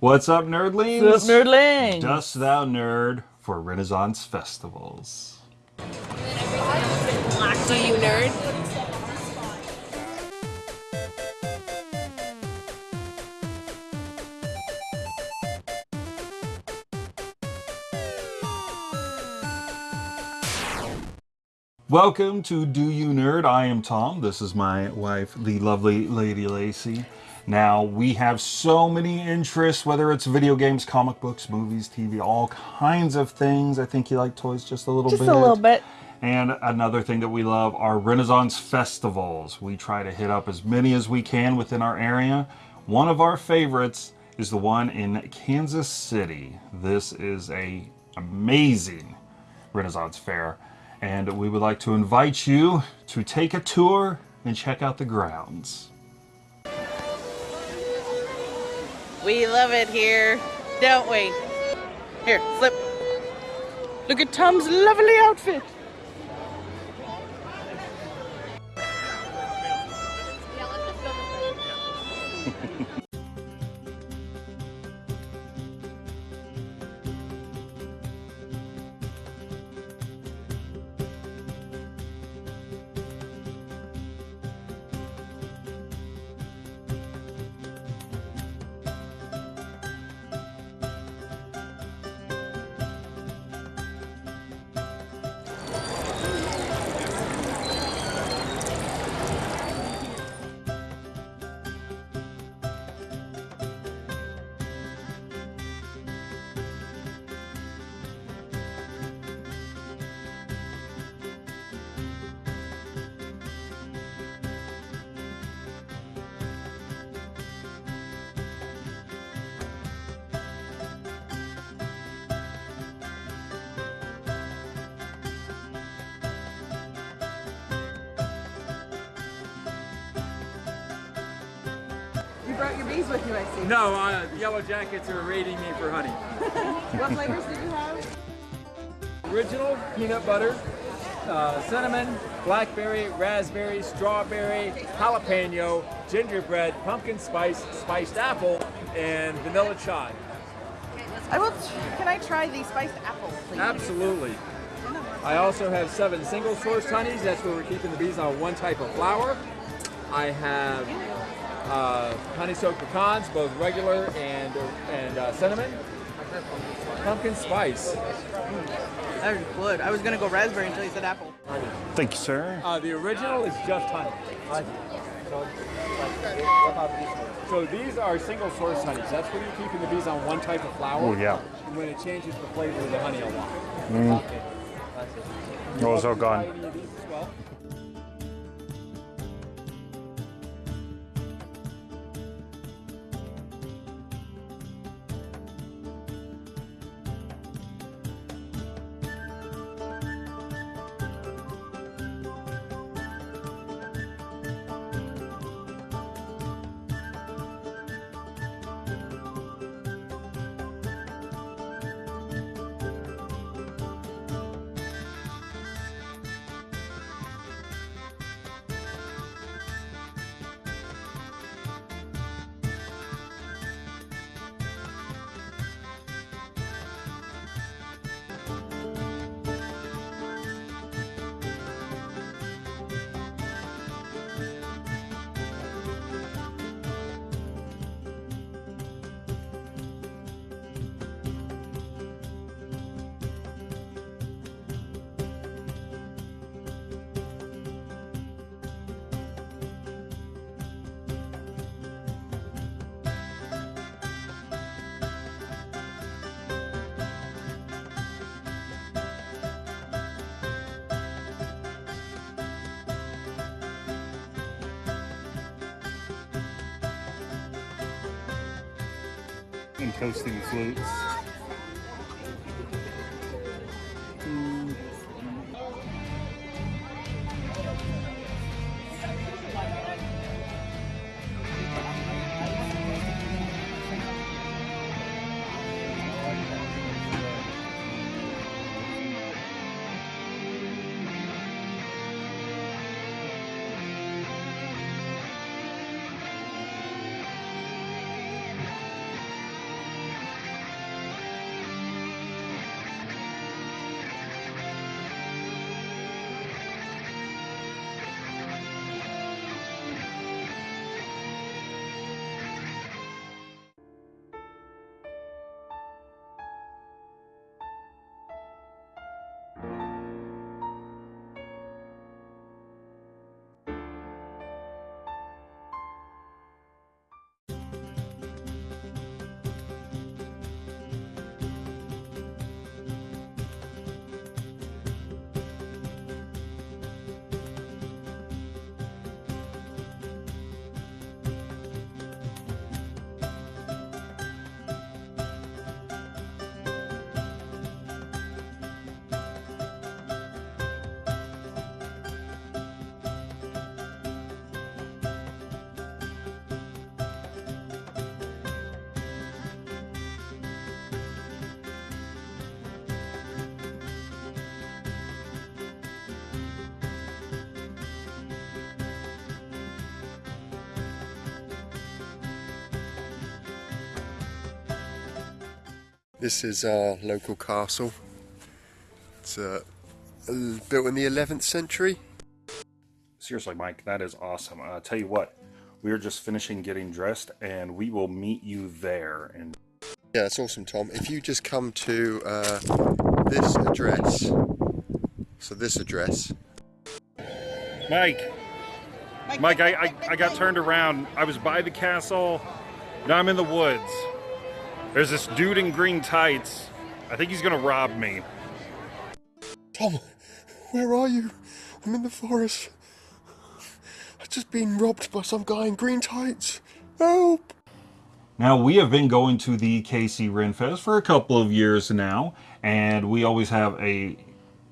What's up, nerdlings? What's up, nerdlings? Dost thou nerd for Renaissance festivals? Do you nerd? Welcome to Do You Nerd? I am Tom. This is my wife, the lovely Lady Lacey. Now, we have so many interests, whether it's video games, comic books, movies, TV, all kinds of things. I think you like toys just a little Just bit. a little bit. And another thing that we love are Renaissance festivals. We try to hit up as many as we can within our area. One of our favorites is the one in Kansas City. This is a amazing Renaissance fair and we would like to invite you to take a tour and check out the grounds. We love it here, don't we? Here, slip. Look at Tom's lovely outfit. Brought your bees with you, I see. No, uh, Yellow Jackets are raiding me for honey. What flavors did you have? Original peanut butter, uh, cinnamon, blackberry, raspberry, strawberry, jalapeno, gingerbread, pumpkin spice, spiced apple, and vanilla chai. I will. Can I try the spiced apple, please? Absolutely. I also have seven single source honeys. That's where we're keeping the bees on one type of flower. I have uh, honey soaked pecans, both regular and and uh, cinnamon. Pumpkin spice. That was good. I was gonna go raspberry until you said apple. Thank you, sir. Uh, the original is just honey. So these are single source honeys. That's where you're keeping the bees on one type of flower. Oh, yeah. And when it changes the flavor of the honey a lot. Oh, it's all gone. Try any of And toasting flutes. This is our local castle. It's uh, built in the 11th century. Seriously, Mike, that is awesome. I uh, tell you what, we are just finishing getting dressed, and we will meet you there. And Yeah, that's awesome, Tom. If you just come to uh, this address, so this address, Mike, Mike, I, I, I got turned around. I was by the castle. Now I'm in the woods. There's this dude in green tights. I think he's gonna rob me. Tom, where are you? I'm in the forest. I've just been robbed by some guy in green tights. Help! Now, we have been going to the KC Renfest for a couple of years now, and we always have a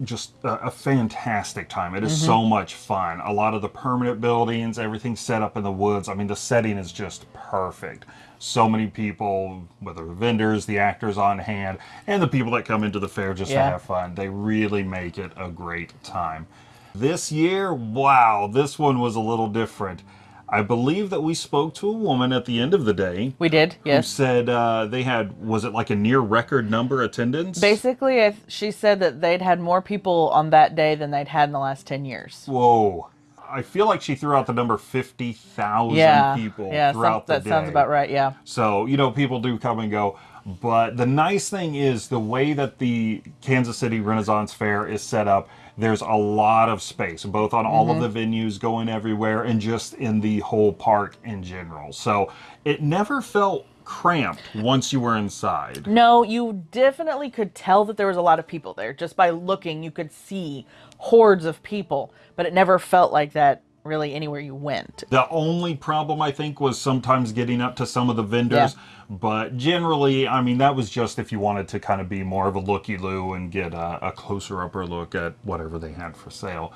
just a, a fantastic time. It is mm-hmm. so much fun. A lot of the permanent buildings, everything set up in the woods. I mean, the setting is just perfect. So many people, whether the vendors, the actors on hand, and the people that come into the fair just to have fun. They really make it a great time. This year, wow, this one was a little different. I believe that we spoke to a woman at the end of the day We did, yes. who said uh, they had was it like a near record number attendance? Basically, she said that they'd had more people on that day than they'd had in the last 10 years. Whoa. I feel like she threw out the number 50,000 Yeah. people yeah, some- throughout the that sounds about right, yeah. So, you know, people do come and go. But the nice thing is the way that the Kansas City Renaissance Fair is set up, there's a lot of space, both on all Mm-hmm. of the venues going everywhere and just in the whole park in general. So it never felt cramped once you were inside. No, you definitely could tell that there was a lot of people there. Just by looking, you could see hordes of people, but it never felt like that really anywhere you went. The only problem I think was sometimes getting up to some of the vendors, but generally, I mean, that was just if you wanted to kind of be more of a looky loo and get a, a closer upper look at whatever they had for sale.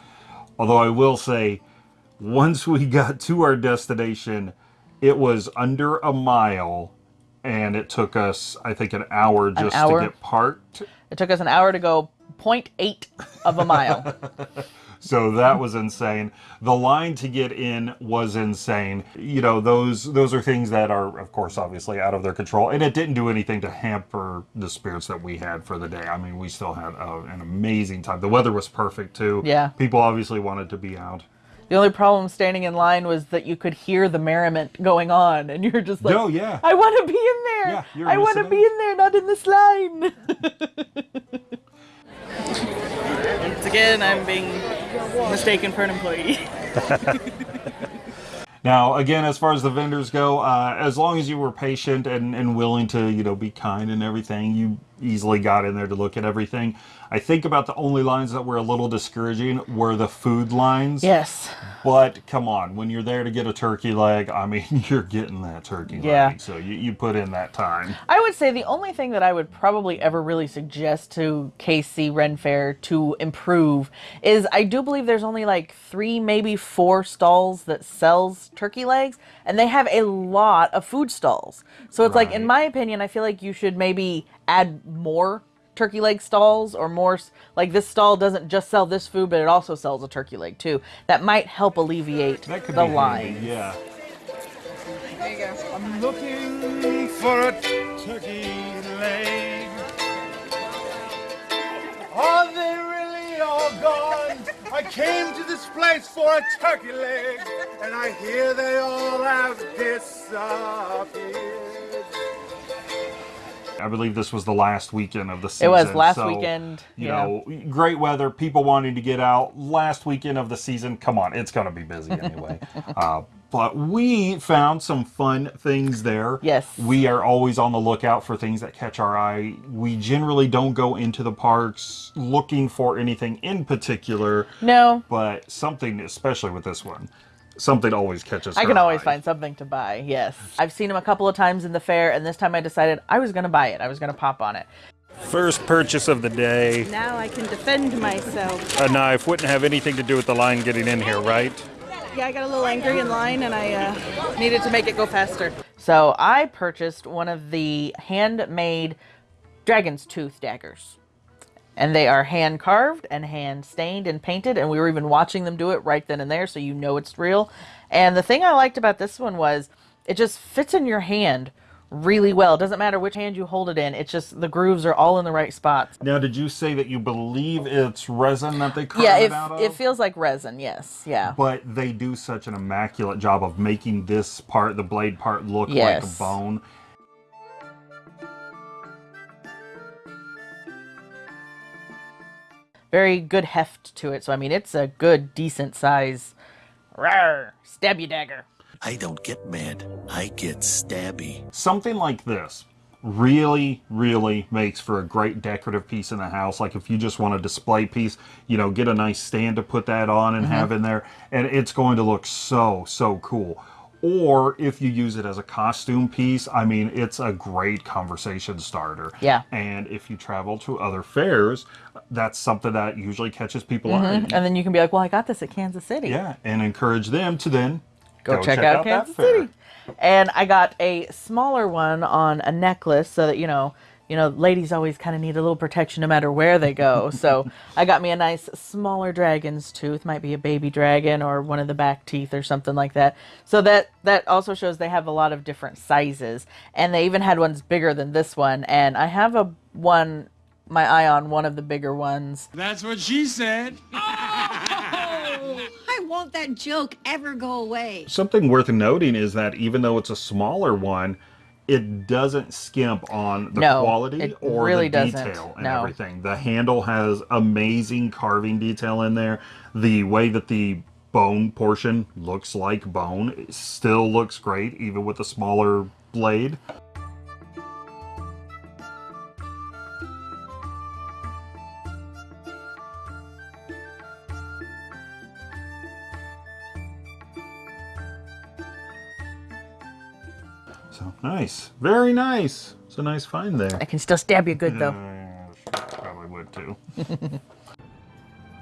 Although I will say, once we got to our destination, it was under a mile, and it took us, I think, an hour just hour? to get parked. It took us an hour to go 0.8 of a mile. So that was insane. The line to get in was insane. You know, those those are things that are of course obviously out of their control and it didn't do anything to hamper the spirits that we had for the day. I mean, we still had uh, an amazing time. The weather was perfect too. Yeah. People obviously wanted to be out. the only problem standing in line was that you could hear the merriment going on, and you're just like, Oh, yeah. I want to be in there. Yeah, I want to be in there, not in this line. Once again, I'm being mistaken for an employee. Now, again, as far as the vendors go, uh, as long as you were patient and, and willing to, you know, be kind and everything, you easily got in there to look at everything. I think about the only lines that were a little discouraging were the food lines. yes. But come on, when you're there to get a turkey leg, I mean, you're getting that turkey Yeah. leg. So you, you put in that time. I would say the only thing that I would probably ever really suggest to KC Ren Fair to improve is I do believe there's only like three, maybe four stalls that sells turkey legs, and they have a lot of food stalls. So it's like, in my opinion, I feel like you should maybe add more turkey leg stalls or more like this stall doesn't just sell this food but it also sells a turkey leg too that might help alleviate That could the be line handy, Yeah. There you go. I'm looking for a turkey leg. Are they really all gone? I came to this place for a turkey leg, and I hear they all have disappeared. I believe this was the last weekend of the season. It was last so, weekend, You yeah. know, great weather, people wanting to get out. Last weekend of the season, come on, it's going to be busy anyway. uh, but we found some fun things there. Yes. We are always on the lookout for things that catch our eye. We generally don't go into the parks looking for anything in particular, no but something, especially with this one, something always catches I our can always eye. find something to buy. Yes. I've seen them a couple of times in the fair, and this time I decided I was going to buy it. I was going to pop on it. First purchase of the day. Now I can defend myself. A knife wouldn't have anything to do with the line getting in here, right? Yeah, I got a little angry in line and I uh, needed to make it go faster. So I purchased one of the handmade dragon's tooth daggers. And they are hand carved and hand stained and painted. And we were even watching them do it right then and there, so you know it's real. And the thing I liked about this one was it just fits in your hand really well. It Doesn't matter which hand you hold it in. It's just the grooves are all in the right spots. Now, did you say that you believe it's resin that they carve Yeah, it it, out of? it feels like resin. Yes, yeah. but they do such an immaculate job of making this part, the blade part, look like a bone. Very good heft to it. So I mean, it's a good, decent size. Rawr, stab you dagger. I don't get mad. I get stabby. Something like this really, really makes for a great decorative piece in the house. Like if you just want a display piece, you know, get a nice stand to put that on and mm-hmm. have in there, and it's going to look so, so cool. Or if you use it as a costume piece, I mean, it's a great conversation starter. Yeah. And if you travel to other fairs, that's something that usually catches people eye. Mm-hmm. And then you can be like, well, I got this at Kansas City. Yeah, and encourage them to then Go, check, out, that Kansas. City. And I got a smaller one on a necklace so that, you know, you know, ladies always kind of need a little protection no matter where they go. So I got me a nice smaller dragon's tooth, might be a baby dragon or one of the back teeth or something like that. So that that also shows they have a lot of different sizes, and they even had ones bigger than this one. And I have a one, my eye on one of the bigger ones. That's what she said. Oh, Why won't that joke ever go away? Something worth noting is that even though it's a smaller one, it doesn't skimp on the No, quality or really the detail and No. everything. The handle has amazing carving detail in there. The way that the bone portion looks like bone still looks great, even with a smaller blade. Nice, very nice. It's a nice find there. I can still stab you good though. Uh, probably would too.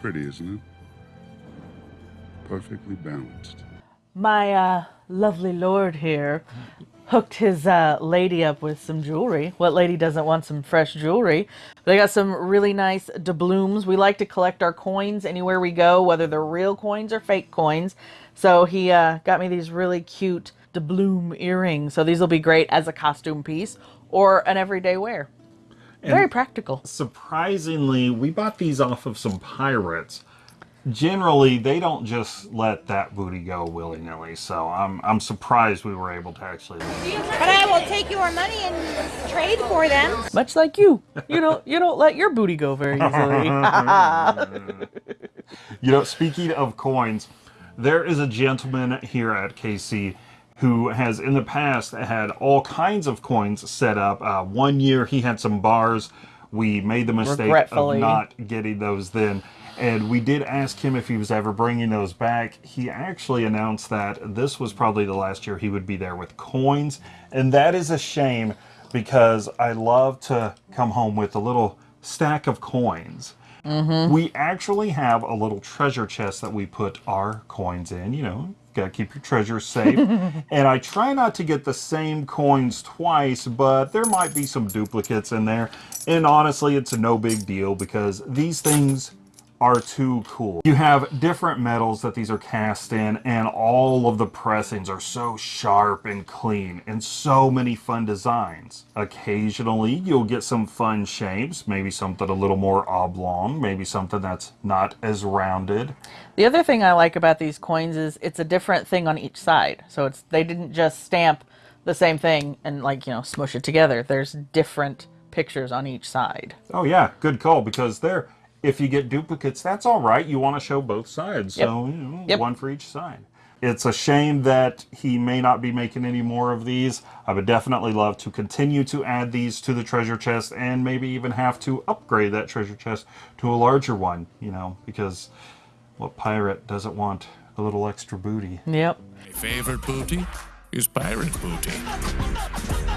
Pretty, isn't it? Perfectly balanced. My uh, lovely lord here hooked his uh, lady up with some jewelry. What lady doesn't want some fresh jewelry? They got some really nice doubloons. We like to collect our coins anywhere we go, whether they're real coins or fake coins. So he uh, got me these really cute doubloon earrings. So these will be great as a costume piece or an everyday wear. Very practical. Surprisingly, we bought these off of some pirates. Generally, they don't just let that booty go willy nilly. So I'm I'm surprised we were able to actually. But I will take your money and trade for them. Much like you, you don't you don't let your booty go very easily. You know, speaking of coins, there is a gentleman here at KC who has in the past had all kinds of coins set up. Uh, one year he had some bars. We made the mistake of not getting those then. And we did ask him if he was ever bringing those back. He actually announced that this was probably the last year he would be there with coins. And that is a shame because I love to come home with a little stack of coins. We actually have a little treasure chest that we put our coins in. You know, gotta keep your treasure safe. and I try not to get the same coins twice, but there might be some duplicates in there. And honestly, it's a no big deal because these things are too cool. You have different metals that these are cast in, and all of the pressings are so sharp and clean, and so many fun designs. Occasionally, you'll get some fun shapes, maybe something a little more oblong, maybe something that's not as rounded. The other thing I like about these coins is it's a different thing on each side. So it's they didn't just stamp the same thing and like, you know, smush it together. There's different pictures on each side. Oh yeah, good call because there, if you get duplicates, that's all right. You want to show both sides, so you know, Yep. one for each side. It's a shame that he may not be making any more of these. I would definitely love to continue to add these to the treasure chest and maybe even have to upgrade that treasure chest to a larger one, you know, because what pirate doesn't want a little extra booty? Yep. My favorite booty is pirate booty.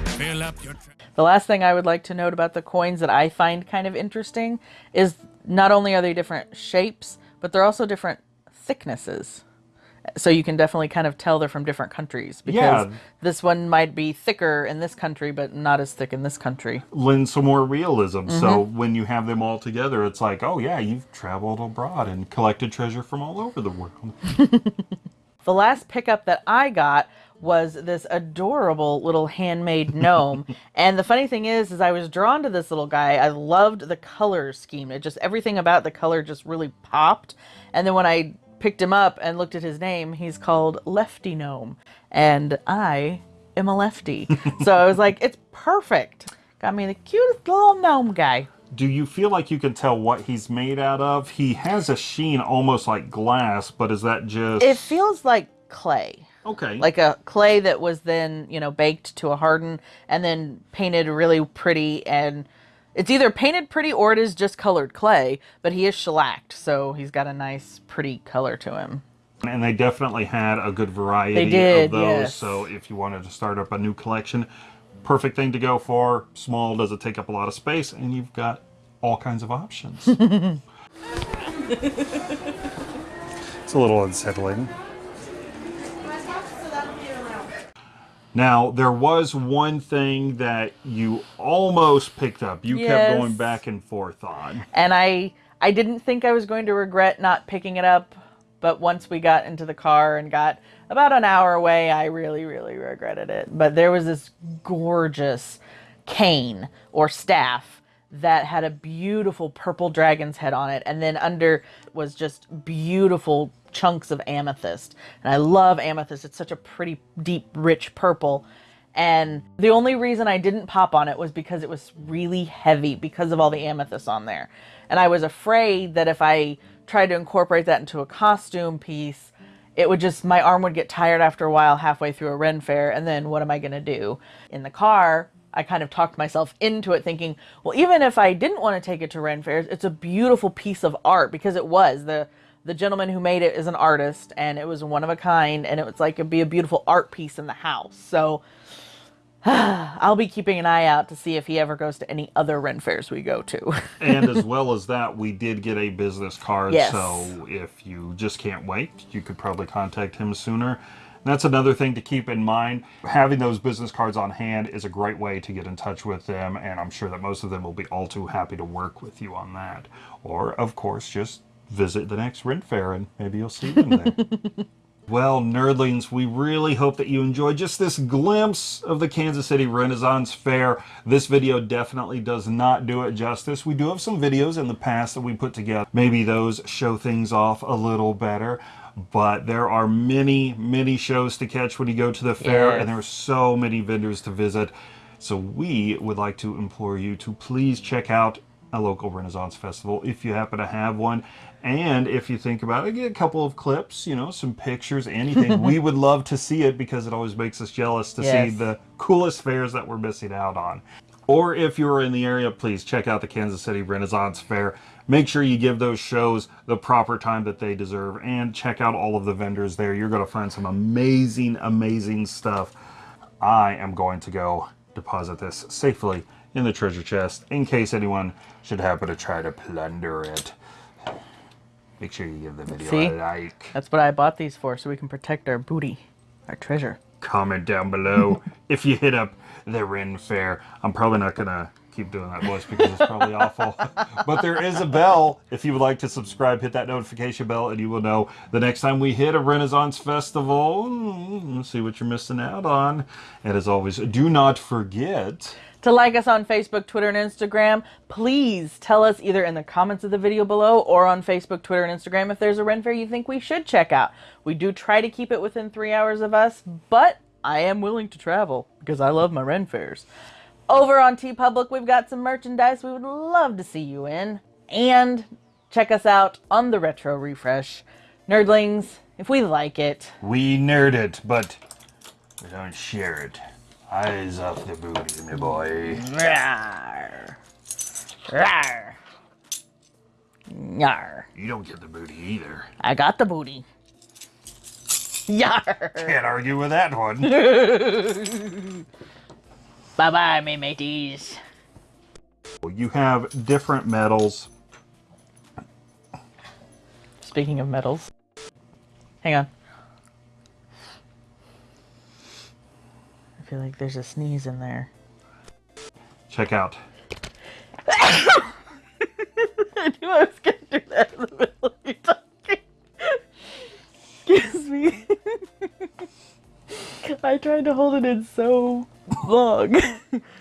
Fill up your. The last thing I would like to note about the coins that I find kind of interesting is not only are they different shapes, but they're also different thicknesses. So you can definitely kind of tell they're from different countries because Yeah. this one might be thicker in this country but not as thick in this country. lend some more realism. So Mm-hmm. when you have them all together, it's like, oh yeah, you've traveled abroad and collected treasure from all over the world. The last pickup that I got was this adorable little handmade gnome. and the funny thing is, is I was drawn to this little guy. I loved the color scheme. It just everything about the color just really popped. And then when I picked him up and looked at his name, he's called Lefty Gnome. And I am a lefty. so I was like, it's perfect. Got me the cutest little gnome guy. Do you feel like you can tell what he's made out of? He has a sheen almost like glass, but is that just It feels like clay. Okay? Like a clay that was then, you know, baked to a harden and then painted really pretty and it's either painted pretty or it is just colored clay, but he is shellacked, so he's got a nice pretty color to him. and they definitely had a good variety They did, of those. yes. So if you wanted to start up a new collection, perfect thing to go for. Small doesn't take up a lot of space, and you've got all kinds of options. it's a little unsettling. Now, there was one thing that you almost picked up. You kept going back and forth on. And I I didn't think I was going to regret not picking it up, but once we got into the car and got about an hour away, I really really regretted it. But there was this gorgeous cane or staff that had a beautiful purple dragon's head on it and then under was just beautiful chunks of amethyst. And I love amethyst. It's such a pretty deep rich purple. And the only reason I didn't pop on it was because it was really heavy because of all the amethyst on there. And I was afraid that if I tried to incorporate that into a costume piece, it would just, my arm would get tired after a while halfway through a Ren fair. And then what am I going to do? In the car, I kind of talked myself into it thinking, well, even if I didn't want to take it to Ren fairs, it's a beautiful piece of art because it was. The, the gentleman who made it is an artist and it was one of a kind and it was like it'd be a beautiful art piece in the house. So I'll be keeping an eye out to see if he ever goes to any other Ren fairs we go to. and as well as that, we did get a business card. Yes. So if you just can't wait, you could probably contact him sooner. That's another thing to keep in mind. Having those business cards on hand is a great way to get in touch with them, and I'm sure that most of them will be all too happy to work with you on that. Or, of course, just visit the next Ren Fair and maybe you'll see them there. Well, nerdlings, we really hope that you enjoyed just this glimpse of the Kansas City Renaissance Fair. This video definitely does not do it justice. We do have some videos in the past that we put together. Maybe those show things off a little better. But there are many, many shows to catch when you go to the fair, Yes. and there are so many vendors to visit. So we would like to implore you to please check out a local Renaissance festival if you happen to have one. And if you think about it, get a couple of clips, you know, some pictures, anything. we would love to see it because it always makes us jealous to see the coolest fairs that we're missing out on. Or if you're in the area, please check out the Kansas City Renaissance Fair. Make sure you give those shows the proper time that they deserve and check out all of the vendors there. You're going to find some amazing, amazing stuff. I am going to go deposit this safely in the treasure chest in case anyone should happen to try to plunder it. Make sure you give the video See? a like. That's what I bought these for, so we can protect our booty, our treasure. Comment down below if you hit up the Ren Fair. I'm probably not going to keep doing that voice because it's probably awful. But there is a bell. If you would like to subscribe, hit that notification bell and you will know the next time we hit a Renaissance Festival. mm, See what you're missing out on. And as always, do not forget... To like us on Facebook, Twitter, and Instagram, please tell us either in the comments of the video below or on Facebook, Twitter, and Instagram if there's a Ren Fair you think we should check out. We do try to keep it within three hours of us, but I am willing to travel because I love my Ren Fairs. Over on TeePublic, we've got some merchandise we would love to see you in. And check us out on the Retro Refresh. Nerdlings, if we like it, We nerd it, but we don't share it. Eyes off the booty, my boy. Rawr. Rawr. Yar. You don't get the booty either. I got the booty. Yar. Can't argue with that one. bye bye, me mateys. you have different metals. Speaking of metals. Hang on. Feel like there's a sneeze in there. Check out. I knew I was gonna do that in the middle of you talking. Excuse me. I tried to hold it in so long.